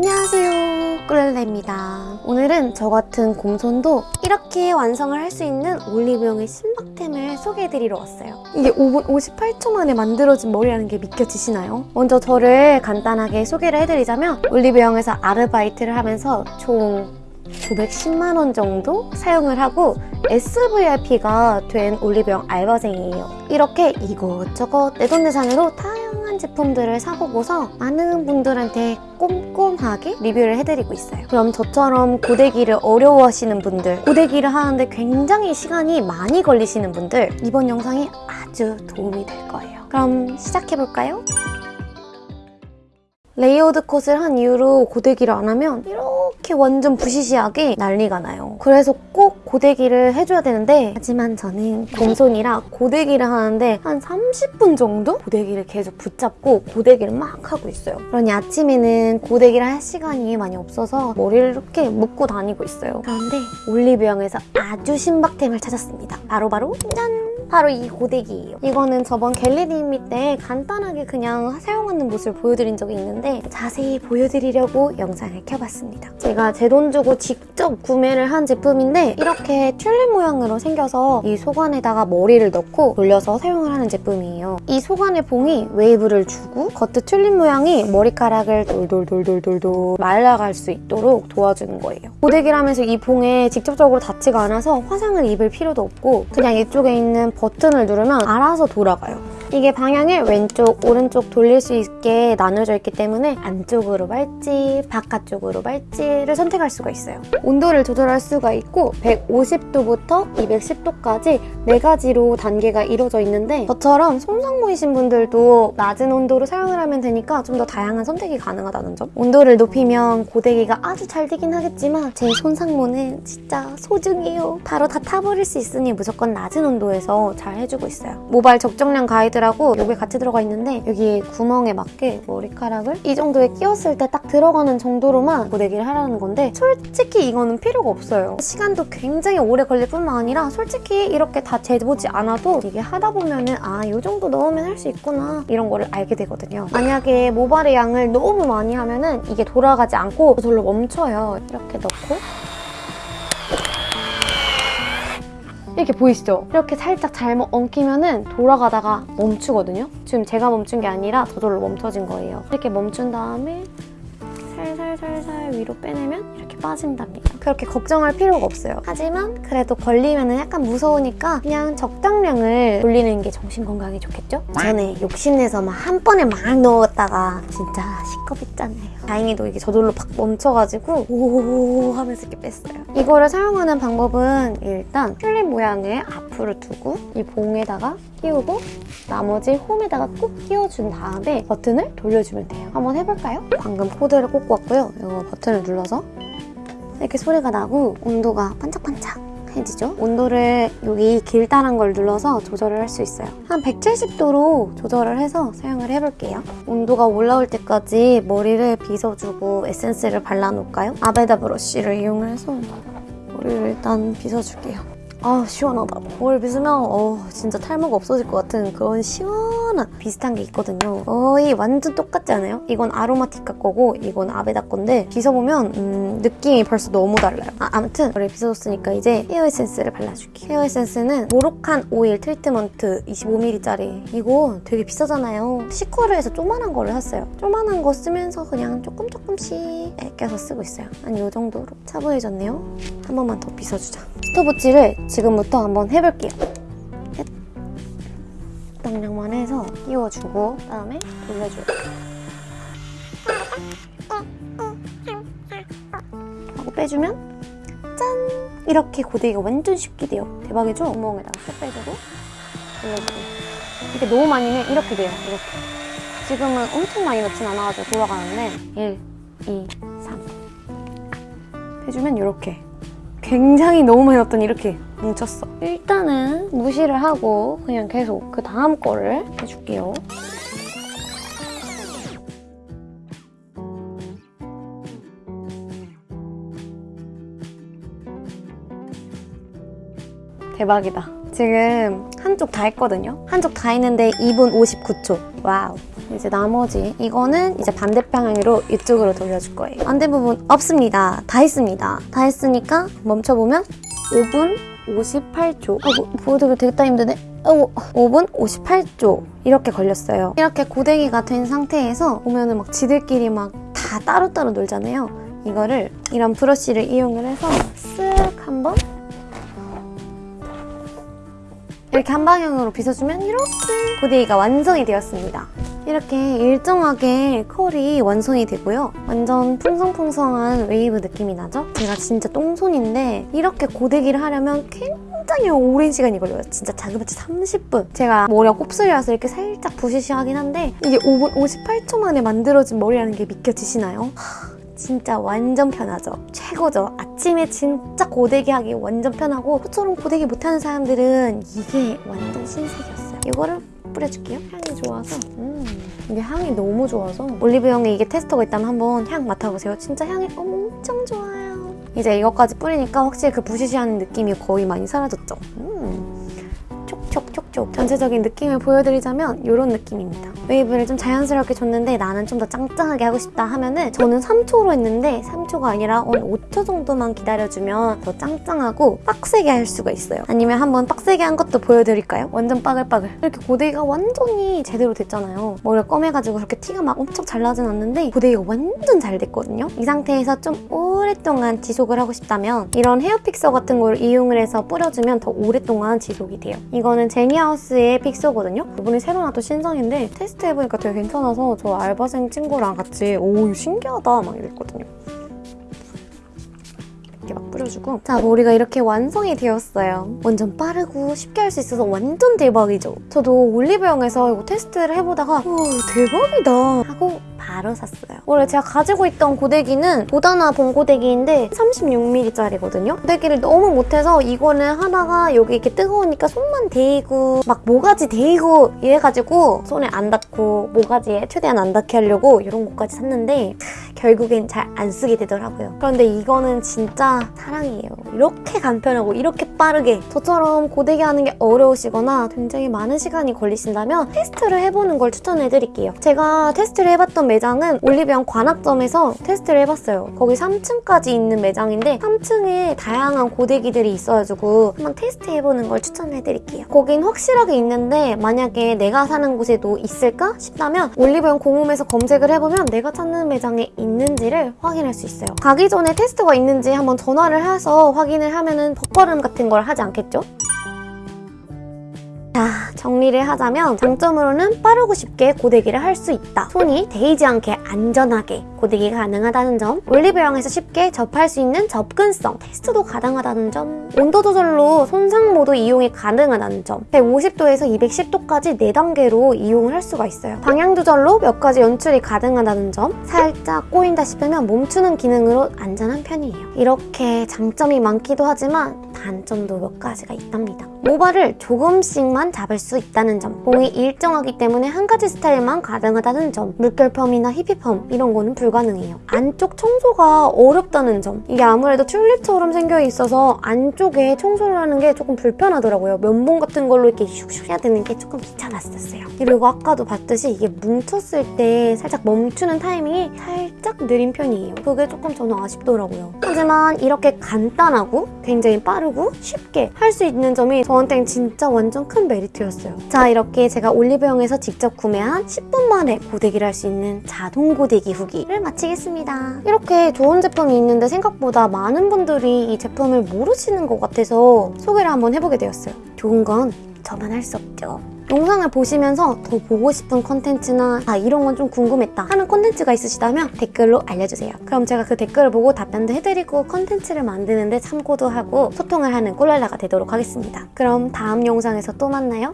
안녕하세요 꿀레입니다 오늘은 저 같은 곰손도 이렇게 완성을 할 수 있는 올리브영의 신박템을 소개해드리러 왔어요 이게 5분 58초 만에 만들어진 머리라는 게 믿겨지시나요? 먼저 저를 간단하게 소개를 해드리자면 올리브영에서 아르바이트를 하면서 총 910만 원 정도 사용을 하고 SVIP가 된 올리브영 알바생이에요. 이렇게 이것저것 내돈내산으로 다 제품들을 사보고서 많은 분들한테 꼼꼼하게 리뷰를 해드리고 있어요. 그럼 저처럼 고데기를 어려워하시는 분들, 고데기를 하는데 굉장히 시간이 많이 걸리시는 분들 이번 영상이 아주 도움이 될 거예요. 그럼 시작해볼까요? layered 컷을 한 이후로 고데기를 안 하면 이렇게 완전 부시시하게 난리가 나요. 그래서 꼭 고데기를 해줘야 되는데 하지만 저는 곰손이라 고데기를 하는데 한 30분 정도 고데기를 계속 붙잡고 고데기를 막 하고 있어요. 그러니 아침에는 고데기를 할 시간이 많이 없어서 머리를 이렇게 묶고 다니고 있어요. 그런데 올리브영에서 아주 신박템을 찾았습니다. 바로바로 바로 짠! 바로 이 고데기예요. 이거는 저번 get ready with me 때 간단하게 그냥 사용하는 모습을 보여드린 적이 있는데 자세히 보여드리려고 영상을 켜봤습니다. 제가 제 돈 주고 직접 구매를 한 제품인데 이렇게 튤립 모양으로 생겨서 이 속 안에다가 머리를 넣고 돌려서 사용을 하는 제품이에요. 이 속 안의 봉이 웨이브를 주고 겉에 튤립 모양이 머리카락을 돌돌돌돌돌돌 말아갈 수 있도록 도와주는 거예요. 고데기를 하면서 이 봉에 직접적으로 닿지가 않아서 화상을 입을 필요도 없고 그냥 이쪽에 있는 버튼을 누르면 알아서 돌아가요. 이게 방향을 왼쪽, 오른쪽 돌릴 수 있게 나눠져 있기 때문에 안쪽으로 말지, 바깥쪽으로 말지를 선택할 수가 있어요. 온도를 조절할 수가 있고 150도부터 210도까지 4가지로 단계가 이루어져 있는데 저처럼 손상모이신 분들도 낮은 온도로 사용을 하면 되니까 좀 더 다양한 선택이 가능하다는 점. 온도를 높이면 고데기가 아주 잘 되긴 하겠지만 제 손상모는 진짜 소중해요. 바로 다 타버릴 수 있으니 무조건 낮은 온도에서 잘 해주고 있어요. 모발 적정량 가이드 라고 여기 같이 들어가 있는데 여기 구멍에 맞게 머리카락을 이 정도에 끼웠을 때 딱 들어가는 정도로만 고데기를 하라는 건데 솔직히 이거는 필요가 없어요. 시간도 굉장히 오래 걸릴 뿐만 아니라 솔직히 이렇게 다 재보지 않아도 이게 하다 보면은 아, 이 정도 넣으면 할 수 있구나 이런 거를 알게 되거든요. 만약에 모발의 양을 너무 많이 하면은 이게 돌아가지 않고 저절로 멈춰요. 이렇게 넣고 이렇게 보이시죠? 이렇게 살짝 잘못 엉키면은 돌아가다가 멈추거든요? 지금 제가 멈춘 게 아니라 저절로 멈춰진 거예요. 이렇게 멈춘 다음에 살살살살 위로 빼내면 이렇게 빠진답니다. 그렇게 걱정할 필요가 없어요. 하지만 그래도 걸리면 약간 무서우니까 그냥 적당량을 돌리는 게 정신 건강에 좋겠죠? 전에 욕심내서 막 한 번에 막 넣었다가 진짜 시겁했잖아요. 다행히도 이게 저절로 팍 멈춰가지고 오 하면서 이렇게 뺐어요. 이거를 사용하는 방법은 일단 튤립 모양을 앞으로 두고 이 봉에다가 끼우고 나머지 홈에다가 꼭 끼워준 다음에 버튼을 돌려주면 돼요. 한번 해볼까요? 방금 코드를 꽂고 왔고요. 이거 버튼을 눌러서 이렇게 소리가 나고 온도가 반짝반짝 해지죠? 온도를 여기 길다란 걸 눌러서 조절을 할 수 있어요. 한 170도로 조절을 해서 사용을 해볼게요. 온도가 올라올 때까지 머리를 빗어주고 에센스를 발라놓을까요? 아베다 브러쉬를 이용해서 머리를 일단 빗어줄게요. 아 시원하다. 뭘 빗으면 어 진짜 탈모가 없어질 것 같은 그런 시원 한 비슷한 게 있거든요. 거의 완전 똑같지 않아요? 이건 아로마티카 거고 이건 아베다 건데 빗어보면 음, 느낌이 벌써 너무 달라요. 아, 아무튼 머리 빗어줬으니까 이제 헤어 에센스를 발라줄게요. 헤어 에센스는 모로칸 오일 트리트먼트 25ml짜리. 이거 되게 비싸잖아요. 시코르에서 조만한 거를 샀어요. 조만한 거 쓰면서 그냥 조금 조금씩 아껴서 쓰고 있어요. 한 이 정도로 차분해졌네요. 한 번만 더 빗어주자. 스토브치를 지금부터 한번 해볼게요. 적당량만 해서 끼워주고 그다음에 돌려줘요. 하고 빼주면 짠! 이렇게 고데기가 완전 쉽게 돼요. 대박이죠? 구멍에다가 쏙 빼주고 돌려주고 이게 너무 많이 면 이렇게 돼요. 이렇게. 지금은 엄청 많이 넣진 않아가지고 돌아가는데 1, 2, 3 해주면 이렇게 굉장히 너무 많이 넣었더니 이렇게 뭉쳤어. 일단은 무시를 하고 그냥 계속 그 다음 거를 해줄게요. 대박이다. 지금 한쪽 다 했거든요. 한쪽 다 했는데 2분 59초. 와우. 이제 나머지 이거는 이제 반대 방향으로 이쪽으로 돌려줄 거예요. 안된 부분 없습니다. 다 했습니다. 다 했으니까 멈춰보면 5분 58초. 아이고 보여드리기 되게 따 힘드네. 아이고 5분 58초 이렇게 걸렸어요. 이렇게 고데기가 된 상태에서 보면은 막 지들끼리 막 다 따로따로 놀잖아요. 이거를 이런 브러쉬를 이용을 해서 쓱 한번 이렇게 한 방향으로 빗어주면 이렇게 고데기가 완성이 되었습니다. 이렇게 일정하게 컬이 완성이 되고요. 완전 풍성풍성한 웨이브 느낌이 나죠? 제가 진짜 똥손인데 이렇게 고데기를 하려면 굉장히 오랜 시간이 걸려요. 진짜 자그마치 30분. 제가 머리가 곱슬이라서 이렇게 살짝 부시시하긴 한데 이게 5분 58초 만에 만들어진 머리라는 게 믿겨지시나요? 하, 진짜 완전 편하죠. 최고죠. 아침에 진짜 고데기 하기 완전 편하고 저처럼 고데기 못하는 사람들은 이게 완전 신세계였어요. 이거를 뿌려줄게요. 향이 좋아서. 음, 이게 향이 너무 좋아서 올리브영에 이게 테스터가 있다면 한번 향 맡아보세요. 진짜 향이 엄청 좋아요. 이제 이것까지 뿌리니까 확실히 그 부시시한 느낌이 거의 많이 사라졌죠. 음. 촉촉촉촉 전체적인 느낌을 보여드리자면 이런 느낌입니다. 웨이브를 좀 자연스럽게 줬는데 나는 좀 더 짱짱하게 하고 싶다 하면은 저는 3초로 했는데 3초가 아니라 한 5초 정도만 기다려주면 더 짱짱하고 빡세게 할 수가 있어요. 아니면 한번 빡세게 한 것도 보여드릴까요? 완전 빠글빠글. 이렇게 고데기가 완전히 제대로 됐잖아요. 머리가 검해가지고 그렇게 티가 막 엄청 잘 나진 않는데 고데기가 완전 잘 됐거든요. 이 상태에서 좀 오랫동안 지속을 하고 싶다면 이런 헤어 픽서 같은 걸 이용을 해서 뿌려주면 더 오랫동안 지속이 돼요. 이 거는 제니하우스의 픽서거든요. 이번에 새로 나왔던 신상인데 테스트해보니까 되게 괜찮아서 저 알바생 친구랑 같이 오 신기하다 막 이랬거든요. 이렇게 막 뿌려주고 자 머리가 이렇게 완성이 되었어요. 완전 빠르고 쉽게 할 수 있어서 완전 대박이죠. 저도 올리브영에서 이거 테스트를 해보다가 오 대박이다 하고 바로 샀어요. 원래 제가 가지고 있던 고데기는 보다나 본 고데기인데 36mm짜리거든요. 고데기를 너무 못해서 이거는 하다가 여기 이렇게 뜨거우니까 손만 데이고 막 모가지 데이고 이래가지고 손에 안 닿고 모가지에 최대한 안 닿게 하려고 이런 것까지 샀는데 결국엔 잘 안 쓰게 되더라고요. 그런데 이거는 진짜 사랑이에요. 이렇게 간편하고 이렇게 빠르게 저처럼 고데기 하는 게 어려우시거나 굉장히 많은 시간이 걸리신다면 테스트를 해보는 걸 추천해드릴게요. 제가 테스트를 해봤던 매장은 올리브영 관악점에서 테스트를 해봤어요. 거기 3층까지 있는 매장인데 3층에 다양한 고데기들이 있어가지고 한번 테스트해보는 걸 추천해드릴게요. 거긴 확실하게 있는데 만약에 내가 사는 곳에도 있을까 싶다면 올리브영 공홈에서 검색을 해보면 내가 찾는 매장에 있는지를 확인할 수 있어요. 가기 전에 테스트가 있는지 한번 전화를 해서 확인을 하면은 덧걸음 같은 걸 하지 않겠죠? 자, 정리를 하자면 장점으로는 빠르고 쉽게 고데기를 할 수 있다. 손이 데이지 않게 안전하게 고데기가 가능하다는 점, 올리브영에서 쉽게 접할 수 있는 접근성, 테스트도 가능하다는 점, 온도 조절로 손상 모드 이용이 가능하다는 점, 150도에서 210도까지 4단계로 이용을 할 수가 있어요. 방향 조절로 몇 가지 연출이 가능하다는 점, 살짝 꼬인다 싶으면 멈추는 기능으로 안전한 편이에요. 이렇게 장점이 많기도 하지만 단점도 몇 가지가 있답니다. 모발을 조금씩만 잡을 수 있다는 점, 봉이 일정하기 때문에 한 가지 스타일만 가능하다는 점, 물결펌이나 히피펌 이런 거는 불가능해요. 안쪽 청소가 어렵다는 점, 이게 아무래도 튤립처럼 생겨 있어서 안쪽에 청소를 하는 게 조금 불편하더라고요. 면봉 같은 걸로 이렇게 슉슉 해야 되는 게 조금 귀찮았었어요. 그리고 아까도 봤듯이 이게 뭉쳤을 때 살짝 멈추는 타이밍이 살짝 느린 편이에요. 그게 조금 저는 아쉽더라고요. 하지만 이렇게 간단하고 굉장히 빠르고 쉽게 할 수 있는 점이 저한테는 진짜 완전 큰 메리트였어요. 자 이렇게 제가 올리브영에서 직접 구매한 10분 만에 고데기를 할 수 있는 자동 고데기 후기를 마치겠습니다. 이렇게 좋은 제품이 있는데 생각보다 많은 분들이 이 제품을 모르시는 것 같아서 소개를 한번 해보게 되었어요. 좋은 건 저만 할 수 없죠. 영상을 보시면서 더 보고 싶은 컨텐츠나 아 이런 건 좀 궁금했다 하는 컨텐츠가 있으시다면 댓글로 알려주세요. 그럼 제가 그 댓글을 보고 답변도 해드리고 컨텐츠를 만드는데 참고도 하고 소통을 하는 꿀랄라가 되도록 하겠습니다. 그럼 다음 영상에서 또 만나요.